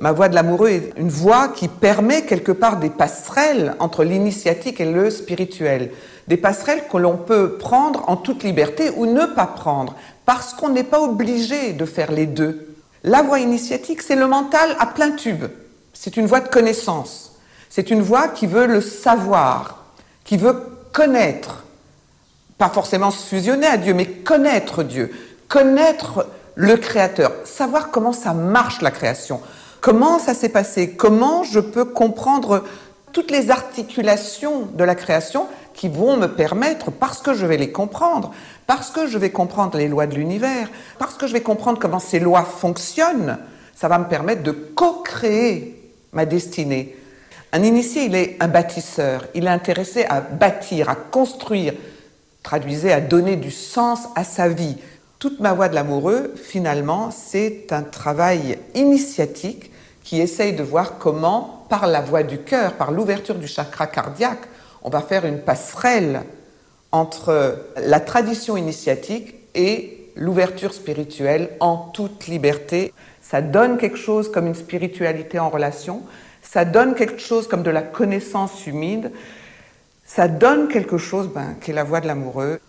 ma voie de l'amoureux est une voie qui permet quelque part des passerelles entre l'initiatique et le spirituel. Des passerelles que l'on peut prendre en toute liberté ou ne pas prendre, parce qu'on n'est pas obligé de faire les deux. La voie initiatique, c'est le mental à plein tube. C'est une voie de connaissance. C'est une voie qui veut le savoir, qui veut connaître. Pas forcément se fusionner à Dieu, mais connaître Dieu, connaître le Créateur, savoir comment ça marche la création, comment ça s'est passé, comment je peux comprendre toutes les articulations de la création qui vont me permettre, parce que je vais les comprendre, parce que je vais comprendre les lois de l'univers, parce que je vais comprendre comment ces lois fonctionnent, ça va me permettre de co-créer ma destinée. Un initié, il est un bâtisseur, il est intéressé à bâtir, à construire, traduisez, à donner du sens à sa vie. Toute ma voie de l'amoureux, finalement, c'est un travail initiatique qui essaye de voir comment, par la voie du cœur, par l'ouverture du chakra cardiaque, on va faire une passerelle entre la tradition initiatique et l'ouverture spirituelle en toute liberté. Ça donne quelque chose comme une spiritualité en relation, ça donne quelque chose comme de la connaissance humide, ça donne quelque chose ben, qui est la voie de l'amoureux.